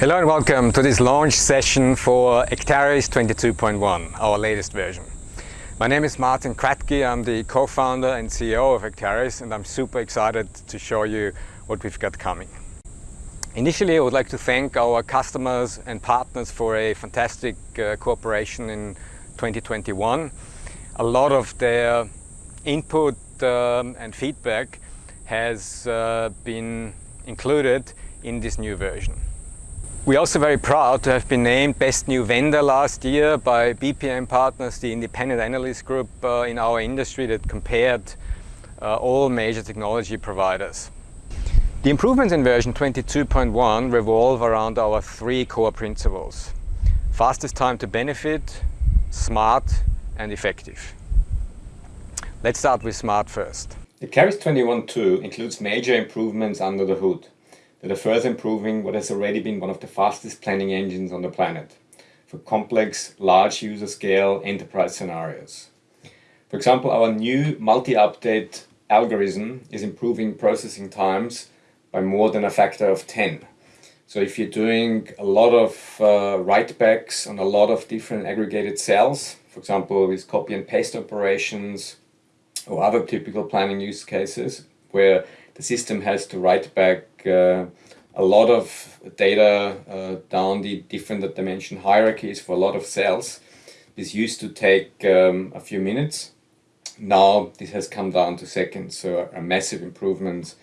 Hello and welcome to this launch session for Acterys 22.1, our latest version. My name is Martin Kratky, I'm the co-founder and CEO of Acterys and I'm super excited to show you what we've got coming. Initially I would like to thank our customers and partners for a fantastic uh, cooperation in 2021. A lot of their input um, and feedback has uh, been included in this new version. We're also very proud to have been named Best New Vendor last year by BPM Partners, the independent analyst group uh, in our industry that compared uh, all major technology providers. The improvements in version 22.1 revolve around our three core principles. Fastest time to benefit, smart and effective. Let's start with smart first. The Acterys 21.2 includes major improvements under the hood that are further improving what has already been one of the fastest planning engines on the planet for complex, large user scale enterprise scenarios. For example, our new multi-update algorithm is improving processing times by more than a factor of 10. So if you're doing a lot of uh, write-backs on a lot of different aggregated cells, for example with copy and paste operations or other typical planning use cases where the system has to write back uh, a lot of data uh, down the different dimension hierarchies for a lot of cells. This used to take um, a few minutes. Now this has come down to seconds, so a massive improvement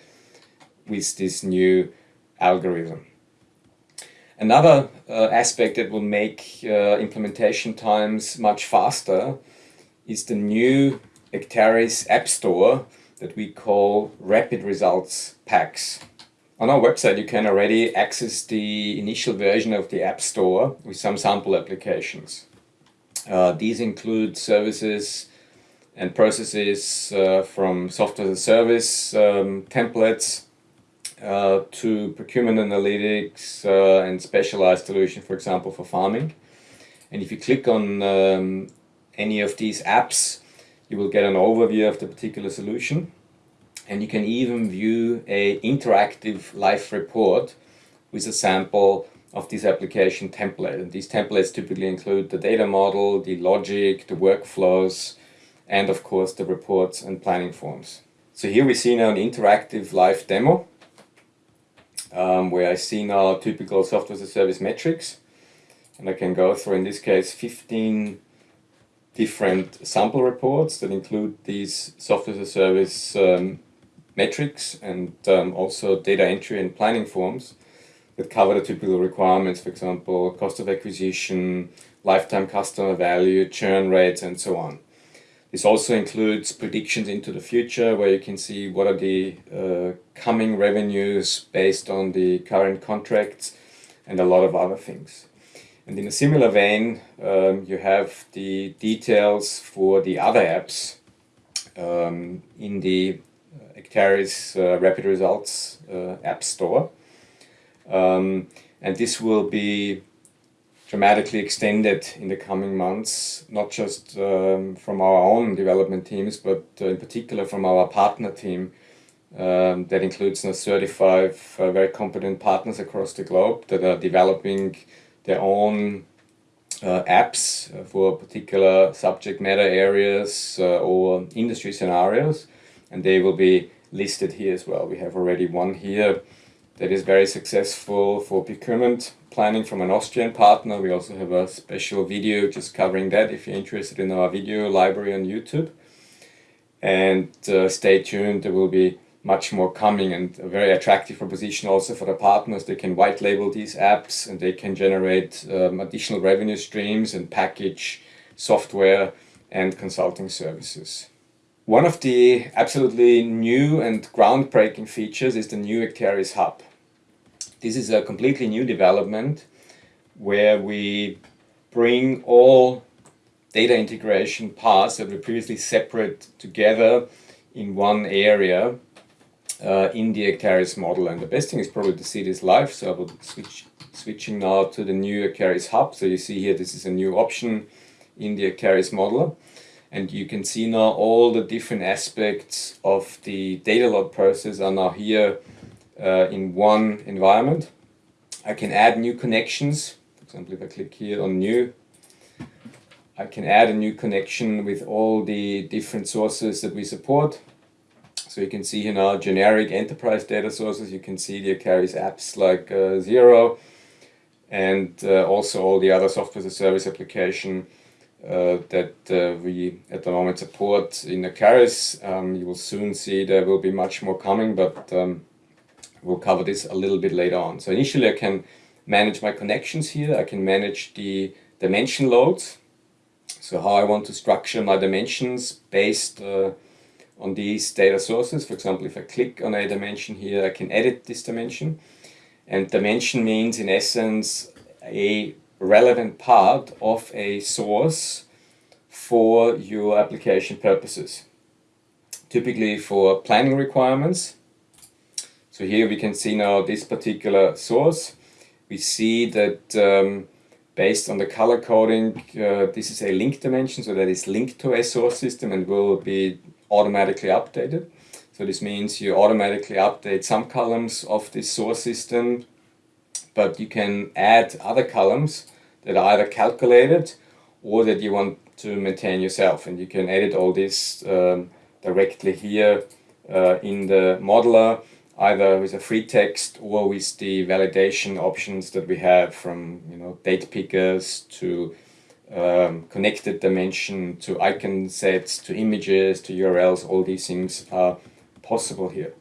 with this new algorithm. Another uh, aspect that will make uh, implementation times much faster is the new Acterys App Store that we call Rapid Results Packs. On our website you can already access the initial version of the App Store with some sample applications. Uh, these include services and processes uh, from software as a service um, templates uh, to procurement analytics uh, and specialized solution, for example, for farming. And if you click on um, any of these apps, you will get an overview of the particular solution and you can even view a interactive live report with a sample of this application template. And these templates typically include the data model, the logic, the workflows, and of course the reports and planning forms. So here we see now an interactive live demo um, where I see now typical software as a service metrics and I can go through in this case 15 different sample reports that include these software as a service um, metrics and um, also data entry and planning forms that cover the typical requirements, for example, cost of acquisition, lifetime customer value, churn rates, and so on. This also includes predictions into the future where you can see what are the uh, coming revenues based on the current contracts and a lot of other things. And in a similar vein, um, you have the details for the other apps um, in the Acterys uh, Rapid Results uh, App Store. Um, and this will be dramatically extended in the coming months, not just um, from our own development teams, but uh, in particular from our partner team um, that includes now 35 uh, very competent partners across the globe that are developing their own uh, apps for particular subject matter areas uh, or industry scenarios and they will be listed here as well. We have already one here that is very successful for procurement planning from an Austrian partner. We also have a special video just covering that if you're interested in our video library on YouTube. And uh, stay tuned, there will be much more coming and a very attractive proposition also for the partners. They can white label these apps and they can generate um, additional revenue streams and package software and consulting services. One of the absolutely new and groundbreaking features is the new Acterys Hub. This is a completely new development where we bring all data integration paths that were previously separate together in one area uh, in the Acterys model. And the best thing is probably to see this live, so I will switch switching now to the new Acterys Hub. So you see here this is a new option in the Acterys modeler. And you can see now all the different aspects of the data load process are now here uh, in one environment. I can add new connections. For example, if I click here on new, I can add a new connection with all the different sources that we support. So you can see here now generic enterprise data sources. You can see the Acterys apps like uh, Xero and uh, also all the other software as a service application uh, that uh, we at the moment support in Acterys. Um, you will soon see there will be much more coming, but um, we'll cover this a little bit later on. So initially I can manage my connections here. I can manage the dimension loads. So how I want to structure my dimensions based uh, on these data sources. For example, if I click on a dimension here, I can edit this dimension. And dimension means in essence a relevant part of a source for your application purposes. Typically for planning requirements. So here we can see now this particular source. We see that um, based on the color coding, uh, this is a link dimension, so that is linked to a source system and will be automatically updated. So this means you automatically update some columns of this source system, but you can add other columns that are either calculated or that you want to maintain yourself. And you can edit all this um, directly here uh, in the modeler, either with a free text or with the validation options that we have from you know date pickers to um, connected dimension to icon sets to images to URLs all these things are possible here.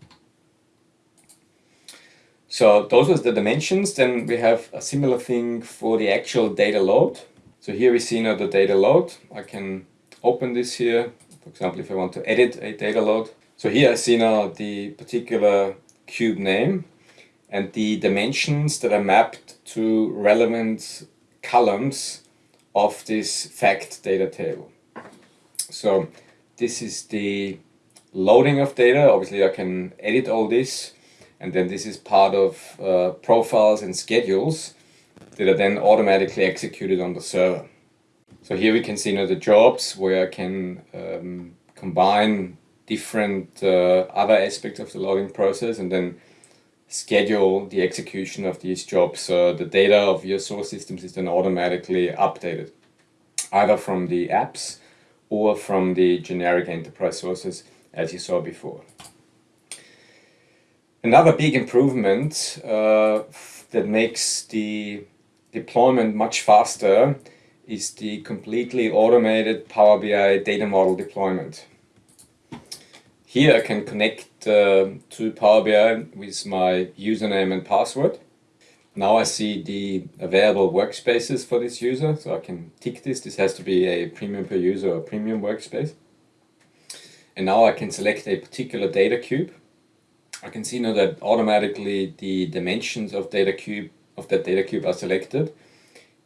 So those are the dimensions. Then we have a similar thing for the actual data load. So here we see now the data load. I can open this here. For example if I want to edit a data load. So here I see now the particular cube name and the dimensions that are mapped to relevant columns of this fact data table. So this is the loading of data. Obviously I can edit all this and then this is part of uh, profiles and schedules that are then automatically executed on the server. So here we can see now the jobs where I can um, combine different uh, other aspects of the loading process and then schedule the execution of these jobs. So the data of your source systems is then automatically updated, either from the apps or from the generic enterprise sources as you saw before. Another big improvement uh, that makes the deployment much faster is the completely automated Power BI data model deployment. Here I can connect uh, to Power BI with my username and password. Now I see the available workspaces for this user, so I can tick this. This has to be a premium per user or premium workspace. And now I can select a particular data cube. I can see now that automatically the dimensions of data cube of that data cube are selected.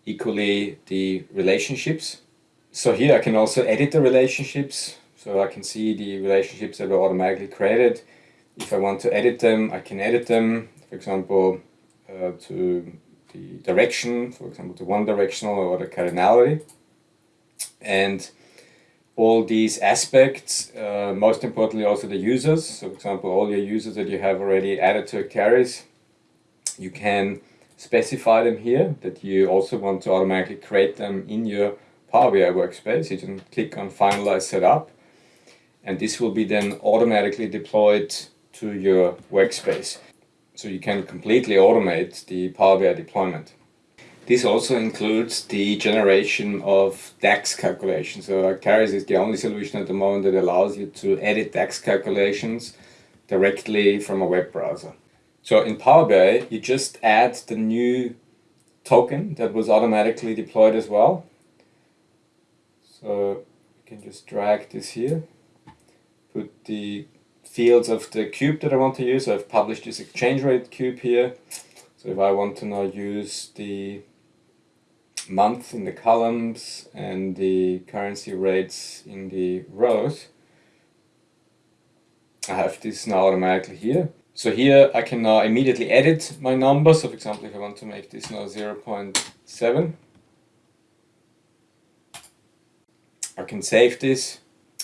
Equally the relationships. So here I can also edit the relationships so I can see the relationships that were automatically created. If I want to edit them, I can edit them, for example, uh, to the direction, for example, to one directional or the cardinality. And all these aspects, uh, most importantly also the users, so for example all your users that you have already added to Acterys, you can specify them here, that you also want to automatically create them in your Power BI workspace. You can click on Finalize Setup and this will be then automatically deployed to your workspace. So you can completely automate the Power BI deployment. This also includes the generation of DAX calculations. So Acterys is the only solution at the moment that allows you to edit DAX calculations directly from a web browser. So in Power BI, you just add the new token that was automatically deployed as well. So you can just drag this here put the fields of the cube that I want to use. So I've published this exchange rate cube here. So if I want to now use the month in the columns and the currency rates in the rows, I have this now automatically here. So here I can now immediately edit my number. So for example, if I want to make this now 0.7, I can save this.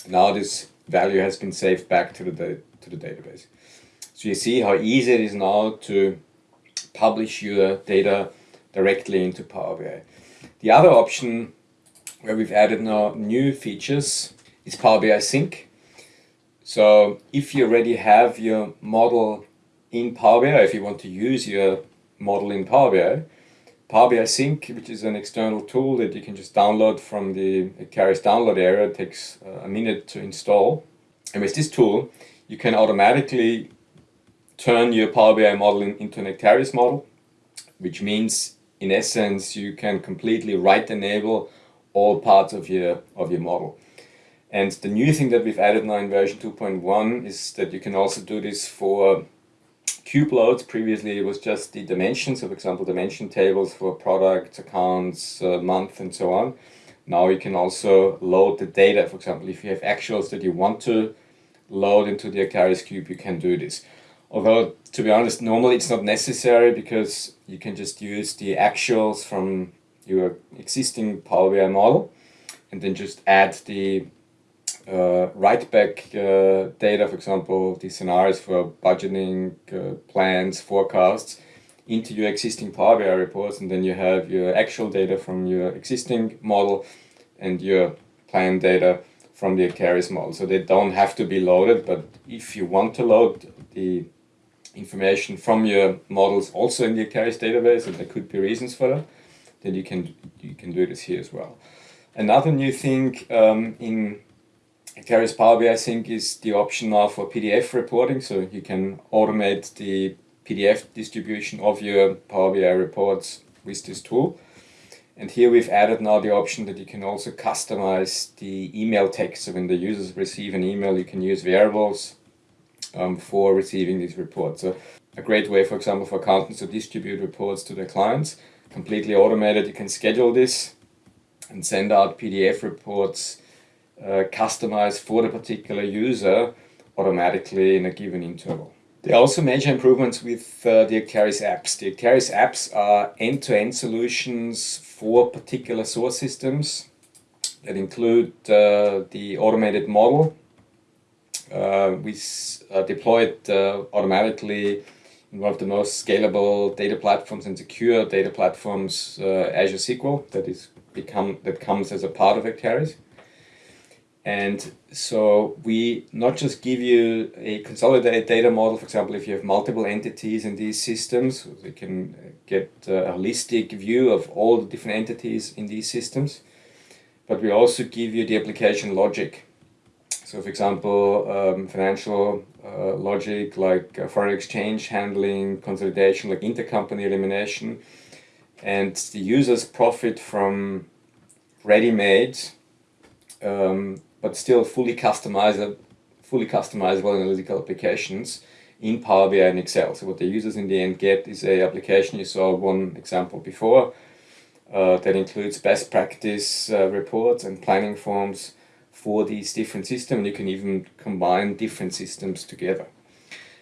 Now this value has been saved back to the, to the database. So you see how easy it is now to publish your data directly into Power BI. The other option where we've added now new features is Power BI Sync. So if you already have your model in Power BI, if you want to use your model in Power BI, Power BI Sync, which is an external tool that you can just download from the Acterys download area, it takes uh, a minute to install. And with this tool, you can automatically turn your Power BI model into an Acterys model, which means in essence you can completely write enable all parts of your of your model. And the new thing that we've added now in version 2.1 is that you can also do this for cube loads. Previously it was just the dimensions, so for example dimension tables for products, accounts, uh, month and so on. Now you can also load the data. For example, if you have actuals that you want to load into the Acterys cube, you can do this. Although, to be honest, normally it's not necessary because you can just use the actuals from your existing Power BI model and then just add the uh, write back uh, data, for example, the scenarios for budgeting, uh, plans, forecasts into your existing Power BI reports and then you have your actual data from your existing model and your plan data from the Acterys model. So they don't have to be loaded, but if you want to load the information from your models also in the Acterys database, and there could be reasons for that, then you can you can do this here as well. Another new thing um, in Acterys Power BI, I think, is the option now for PDF reporting. So you can automate the PDF distribution of your Power BI reports with this tool. And here we've added now the option that you can also customize the email text. So when the users receive an email, you can use variables um, for receiving these reports. So a great way, for example, for accountants to distribute reports to their clients, completely automated. You can schedule this and send out PDF reports uh, customized for the particular user automatically in a given interval. There are also major improvements with uh, the Acterys apps. The Acterys apps are end-to-end -end solutions for particular source systems that include uh, the automated model. Uh, we uh, deploy it uh, automatically in one of the most scalable data platforms and secure data platforms, Azure SQL, that is become that comes as a part of Acterys. And so we not just give you a consolidated data model, for example, if you have multiple entities in these systems, we can get a holistic view of all the different entities in these systems. But we also give you the application logic. So for example, um, financial uh, logic like uh, foreign exchange handling, consolidation like intercompany elimination. And the users profit from ready-made um, but still fully customizable, fully customizable analytical applications in Power BI and Excel. So what the users in the end get is a application, you saw one example before, uh, that includes best practice uh, reports and planning forms for these different systems. You can even combine different systems together.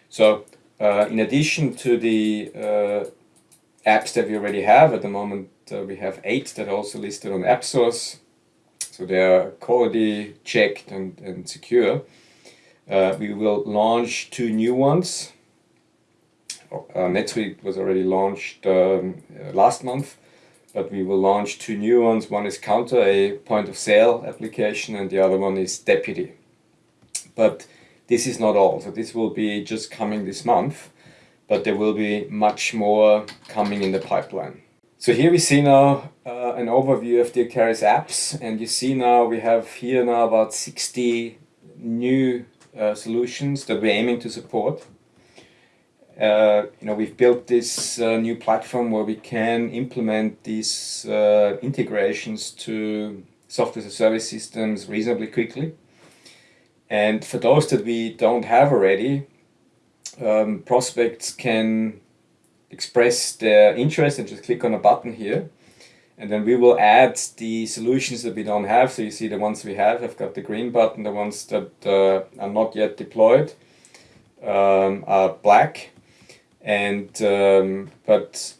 So uh, in addition to the uh, apps that we already have, at the moment uh, we have eight that are also listed on AppSource so they are quality checked and, and secure. Uh, we will launch two new ones. Uh, NetSuite was already launched um, uh, last month, but we will launch two new ones. One is Kounta, a point of sale application, and the other one is Deputy. But this is not all, so this will be just coming this month, but there will be much more coming in the pipeline. So here we see now uh, an overview of the Acterys apps and you see now we have here now about 60 new uh, solutions that we're aiming to support. Uh, you know, we've built this uh, new platform where we can implement these uh, integrations to software as a service systems reasonably quickly. And for those that we don't have already, um, prospects can express their interest and just click on a button here. And then we will add the solutions that we don't have. So you see the ones we have, I've got the green button, the ones that uh, are not yet deployed um, are black. And um, but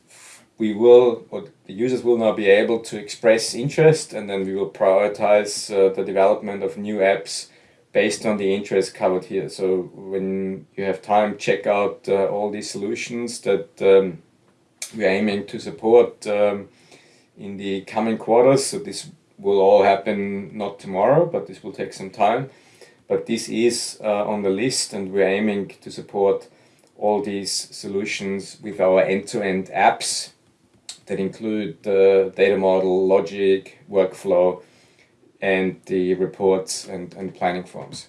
we will, or the users will now be able to express interest and then we will prioritize uh, the development of new apps based on the interest covered here. So when you have time, check out uh, all these solutions that um, we're aiming to support um, in the coming quarters. So this will all happen not tomorrow, but this will take some time. But this is uh, on the list and we're aiming to support all these solutions with our end-to-end -end apps that include the data model, logic, workflow, and the reports and, and planning forms.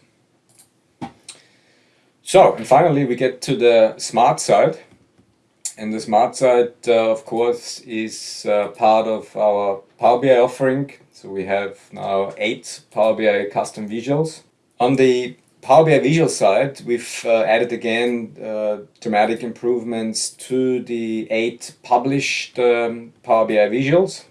So, and finally we get to the smart side. And the smart side, uh, of course, is uh, part of our Power BI offering. So we have now eight Power BI custom visuals. On the Power BI visual side, we've uh, added again uh, dramatic improvements to the eight published um, Power BI visuals,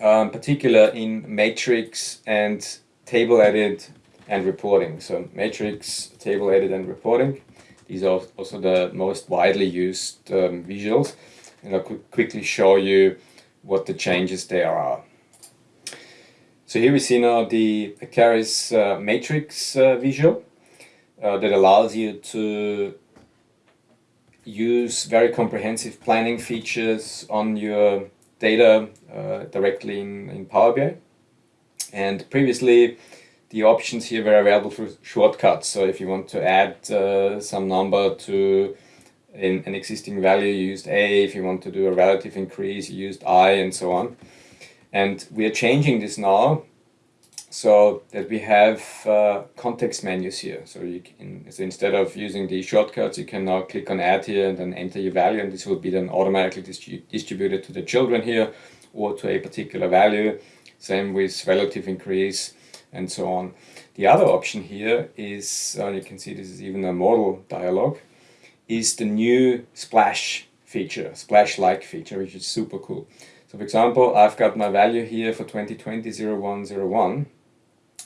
um, particular in matrix and table edit and reporting. So matrix, table edit and reporting. These are also the most widely used um, visuals and I'll qu quickly show you what the changes there are. So here we see now the Acterys uh, matrix uh, visual uh, that allows you to use very comprehensive planning features on your data uh, directly in, in Power BI. And previously the options here were available for shortcuts. So if you want to add uh, some number to in an existing value, you used A. If you want to do a relative increase, you used I and so on. And we are changing this now so that we have uh, context menus here. So you can, so instead of using the shortcuts, you can now click on add here and then enter your value and this will be then automatically distributed to the children here or to a particular value. Same with relative increase and so on. The other option here is, uh, you can see this is even a model dialog, is the new splash feature, splash-like feature, which is super cool. So for example, I've got my value here for 2020 0101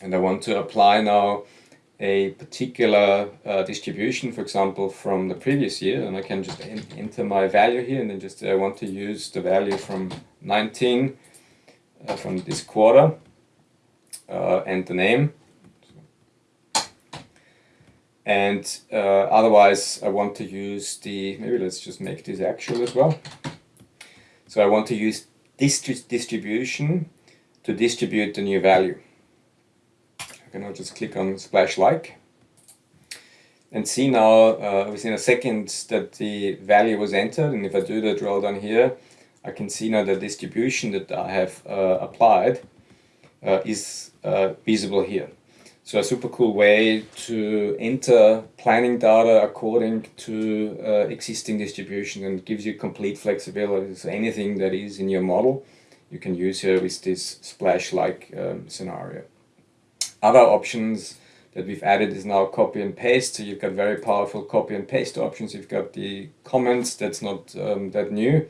and I want to apply now a particular uh, distribution, for example, from the previous year, and I can just enter my value here and then just I want to use the value from 19 uh, from this quarter uh, and the name. And uh, otherwise I want to use the, maybe let's just make this actual as well. So I want to use this distribution to distribute the new value. I can now just click on splash like and see now uh, within a second that the value was entered and if I do the drill down here I can see now the distribution that I have uh, applied uh, is uh, visible here. So a super cool way to enter planning data according to uh, existing distribution and gives you complete flexibility. So anything that is in your model you can use here with this splash-like um, scenario. Other options that we've added is now copy and paste. So you've got very powerful copy and paste options. You've got the comments, that's not um, that new.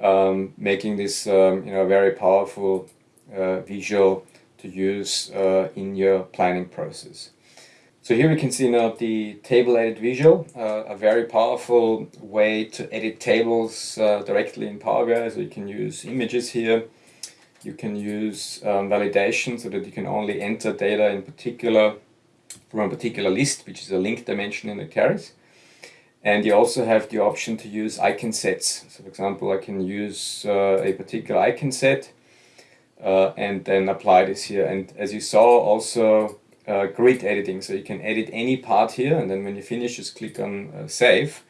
Um, making this um, you know very powerful uh, visual to use uh, in your planning process. So here we can see now the table edit visual, uh, a very powerful way to edit tables uh, directly in Power BI. So you can use images here, you can use um, validation so that you can only enter data in particular from a particular list, which is a link dimension in Acterys. And you also have the option to use icon sets. So for example, I can use uh, a particular icon set uh, and then apply this here. And as you saw, also uh, grid editing. So you can edit any part here and then when you finish, just click on uh, save.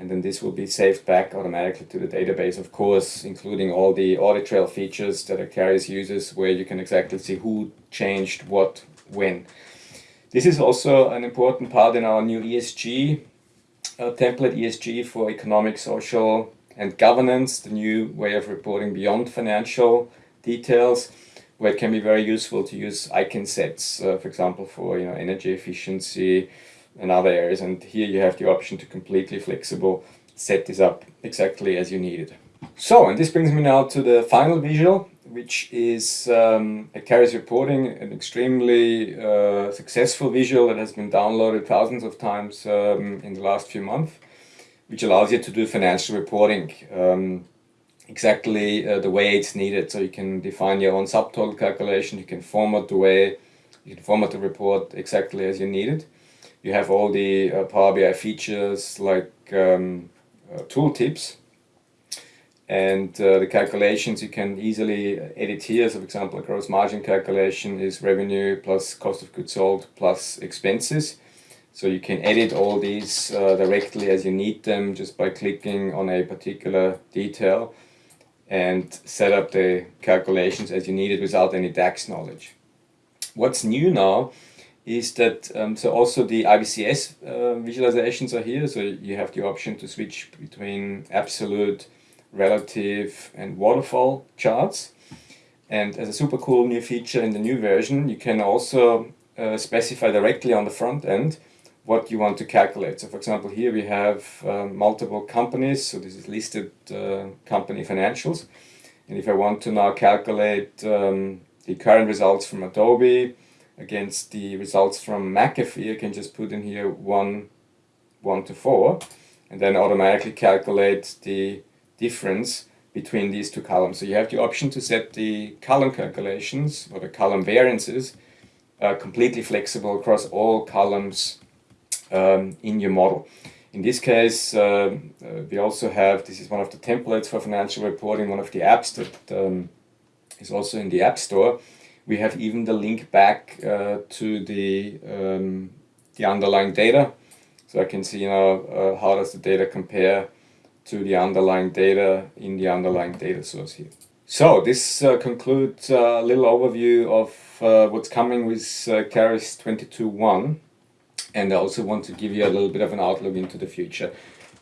And then this will be saved back automatically to the database, of course, including all the audit trail features that Acterys uses where you can exactly see who changed what when. This is also an important part in our new ESG uh, template, ESG for economic, social and governance, the new way of reporting beyond financial details where it can be very useful to use icon sets, uh, for example, for you know energy efficiency and other areas. And here you have the option to completely flexible set this up exactly as you need it. So, and this brings me now to the final visual, which is um, Acterys reporting, an extremely uh, successful visual that has been downloaded thousands of times um, in the last few months, which allows you to do financial reporting. Um, exactly uh, the way it's needed. So you can define your own subtotal calculation, you can format the way, you can format the report exactly as you need it. You have all the uh, Power BI features like um, uh, tooltips and uh, the calculations you can easily edit here. So for example, a gross margin calculation is revenue plus cost of goods sold plus expenses. So you can edit all these uh, directly as you need them just by clicking on a particular detail and set up the calculations as you need it without any DAX knowledge. What's new now is that um, so also the IBCS uh, visualizations are here. So you have the option to switch between absolute relative and waterfall charts. And as a super cool new feature in the new version, you can also uh, specify directly on the front end what you want to calculate. So for example, here we have um, multiple companies. So this is listed uh, company financials. And if I want to now calculate um, the current results from Adobe against the results from McAfee, I can just put in here 1, 1 to 4 and then automatically calculate the difference between these two columns. So you have the option to set the column calculations or the column variances uh, completely flexible across all columns um, in your model. In this case, uh, uh, we also have, this is one of the templates for financial reporting, one of the apps that um, is also in the App Store. We have even the link back uh, to the, um, the underlying data. So I can see now uh, how does the data compare to the underlying data in the underlying data source here. So this uh, concludes a little overview of uh, what's coming with uh, Acterys 22.1 and I also want to give you a little bit of an outlook into the future.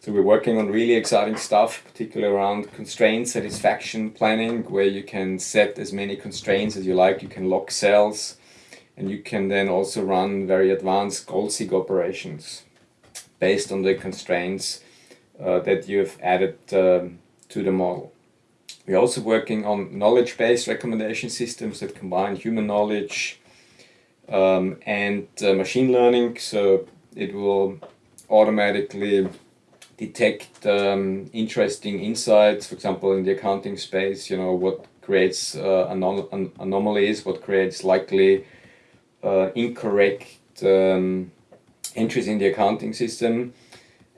So we're working on really exciting stuff, particularly around constraint satisfaction planning, where you can set as many constraints as you like. You can lock cells, and you can then also run very advanced goal-seek operations based on the constraints uh, that you've added um, to the model. We're also working on knowledge-based recommendation systems that combine human knowledge um, and uh, machine learning. So it will automatically detect um, interesting insights, for example, in the accounting space, you know, what creates uh, anom anomalies, what creates likely uh, incorrect um, entries in the accounting system.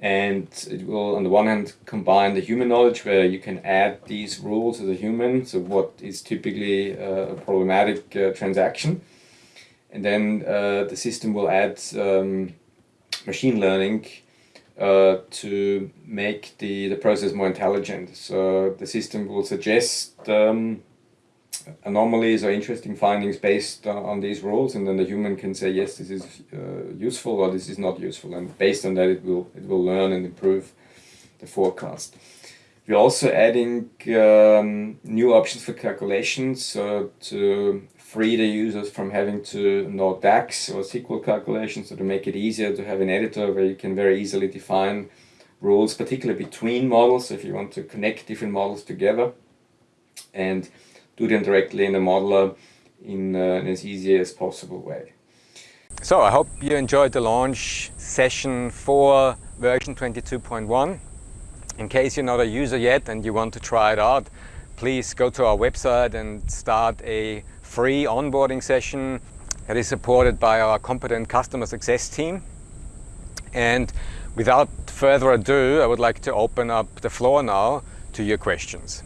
And it will, on the one hand, combine the human knowledge where you can add these rules as a human, so what is typically uh, a problematic uh, transaction. And then uh, the system will add um, machine learning uh, to make the, the process more intelligent. So the system will suggest um, anomalies or interesting findings based on, on, these rules and then the human can say yes this is uh, useful or this is not useful and based on that it will it will learn and improve the forecast. We're also adding um, new options for calculations to free the users from having to know DAX or SQL calculations so to make it easier to have an editor where you can very easily define rules, particularly between models, if you want to connect different models together and do them directly in the modeler in, uh, in as easy as possible way. So I hope you enjoyed the launch session for version 22.1. In case you're not a user yet and you want to try it out, please go to our website and start a free onboarding session that is supported by our competent customer success team. And without further ado, I would like to open up the floor now to your questions.